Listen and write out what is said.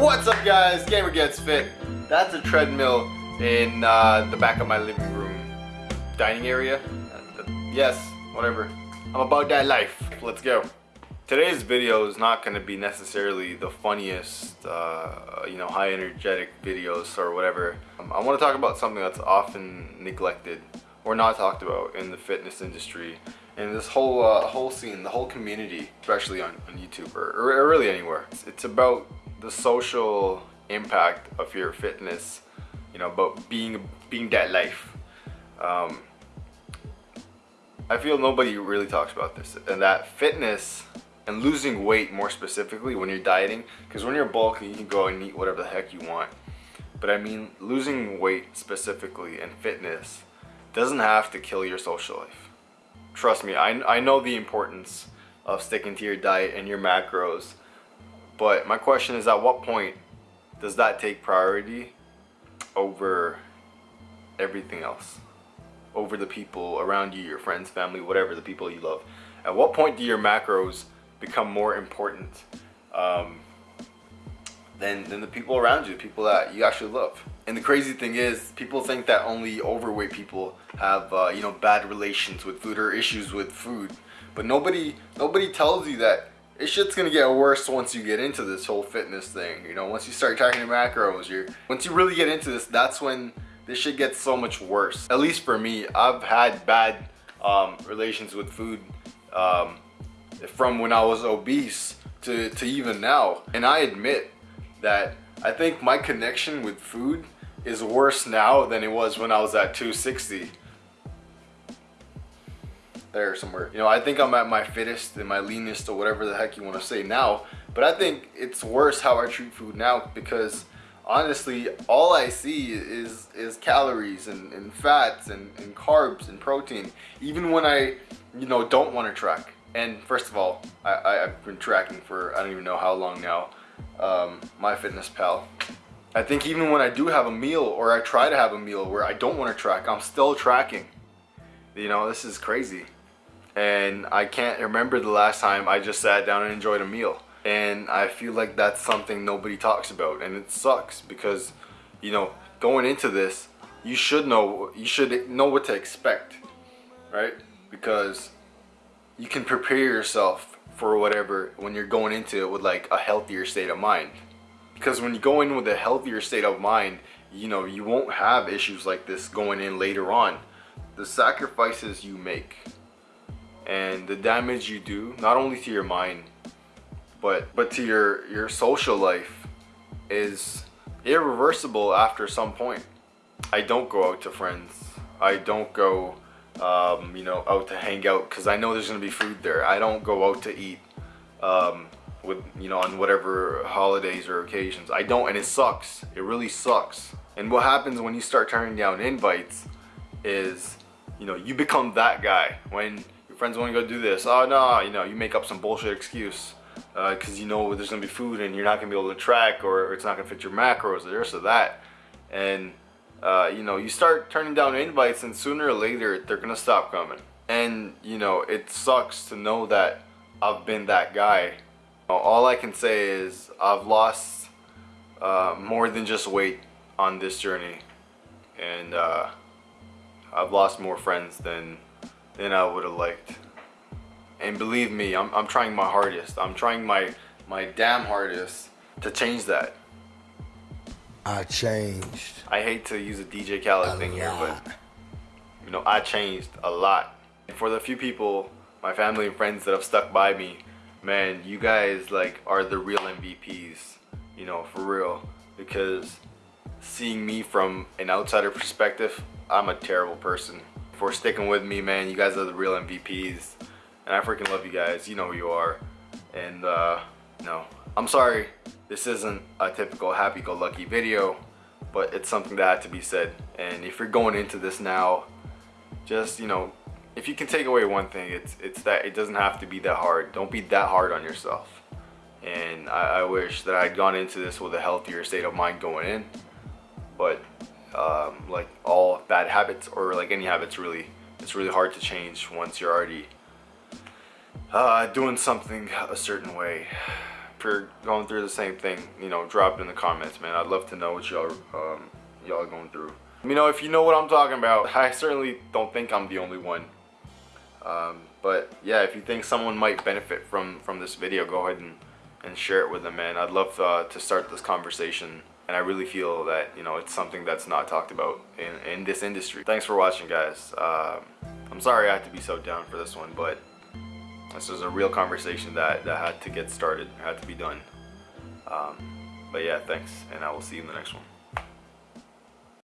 What's up guys? Gamer Gets Fit. That's a treadmill in uh, the back of my living room dining area. Uh, yes, whatever. I'm about that life. Let's go. Today's video is not going to be necessarily the funniest, uh, you know, high energetic videos or whatever. Um, I want to talk about something that's often neglected or not talked about in the fitness industry and this whole uh, whole scene, the whole community, especially on, on YouTube or, or really anywhere. It's, it's about the social impact of your fitness, you know, about being being that life. Um, I feel nobody really talks about this, and that fitness and losing weight more specifically when you're dieting, because when you're bulky, you can go and eat whatever the heck you want. But I mean, losing weight specifically and fitness doesn't have to kill your social life. Trust me, I, I know the importance of sticking to your diet and your macros but my question is at what point does that take priority over everything else? Over the people around you, your friends, family, whatever, the people you love. At what point do your macros become more important um, than, than the people around you, the people that you actually love? And the crazy thing is, people think that only overweight people have, uh, you know, bad relations with food or issues with food. But nobody, nobody tells you that it shit's gonna get worse once you get into this whole fitness thing. You know, once you start tracking your macros, you're once you really get into this, that's when this shit gets so much worse. At least for me, I've had bad um, relations with food um, from when I was obese to, to even now. And I admit that I think my connection with food is worse now than it was when I was at 260 there somewhere. You know, I think I'm at my fittest and my leanest or whatever the heck you want to say now. But I think it's worse how I treat food now because honestly, all I see is is calories and, and fats and, and carbs and protein. Even when I, you know, don't want to track. And first of all, I, have been tracking for I don't even know how long now. Um, MyFitnessPal. I think even when I do have a meal or I try to have a meal where I don't want to track, I'm still tracking. You know, this is crazy and I can't remember the last time I just sat down and enjoyed a meal. And I feel like that's something nobody talks about and it sucks because you know going into this you should know you should know what to expect right? Because you can prepare yourself for whatever when you're going into it with like a healthier state of mind. Because when you go in with a healthier state of mind you know you won't have issues like this going in later on. The sacrifices you make and the damage you do not only to your mind but but to your your social life is irreversible after some point. I don't go out to friends. I don't go um, you know out to hang out because i know there's gonna be food there. I don't go out to eat um, with you know on whatever holidays or occasions. I don't and it sucks. It really sucks. And what happens when you start turning down invites is you know you become that guy. When friends want to go do this. Oh no, you know, you make up some bullshit excuse because uh, you know there's gonna be food and you're not gonna be able to track or it's not gonna fit your macros or this or that. And uh, you know, you start turning down invites and sooner or later they're gonna stop coming. And you know, it sucks to know that I've been that guy. All I can say is I've lost uh, more than just weight on this journey. And uh, I've lost more friends than than I would have liked. And believe me, I'm, I'm trying my hardest. I'm trying my, my damn hardest to change that. I changed. I hate to use a DJ Khaled a thing lot. here, but you know, I changed a lot. And for the few people, my family and friends that have stuck by me, man, you guys like are the real MVPs, you know, for real. Because seeing me from an outsider perspective, I'm a terrible person for sticking with me, man. You guys are the real MVPs. And I freaking love you guys. You know who you are. And, uh, no. I'm sorry this isn't a typical happy-go-lucky video, but it's something that had to be said. And if you're going into this now, just, you know, if you can take away one thing, it's, it's that it doesn't have to be that hard. Don't be that hard on yourself. And I, I wish that I'd gone into this with a healthier state of mind going in. But um, like all bad habits or like any habits really it's really hard to change once you're already uh, doing something a certain way if you're going through the same thing, you know, drop it in the comments, man. I'd love to know what y'all um, y'all going through. You know, if you know what I'm talking about, I certainly don't think I'm the only one. Um, but yeah, if you think someone might benefit from from this video, go ahead and, and share it with them, man. I'd love uh, to start this conversation. And I really feel that, you know, it's something that's not talked about in, in this industry. Thanks for watching, guys. Um, I'm sorry I had to be so down for this one, but this was a real conversation that, that had to get started, had to be done. Um, but yeah, thanks, and I will see you in the next one.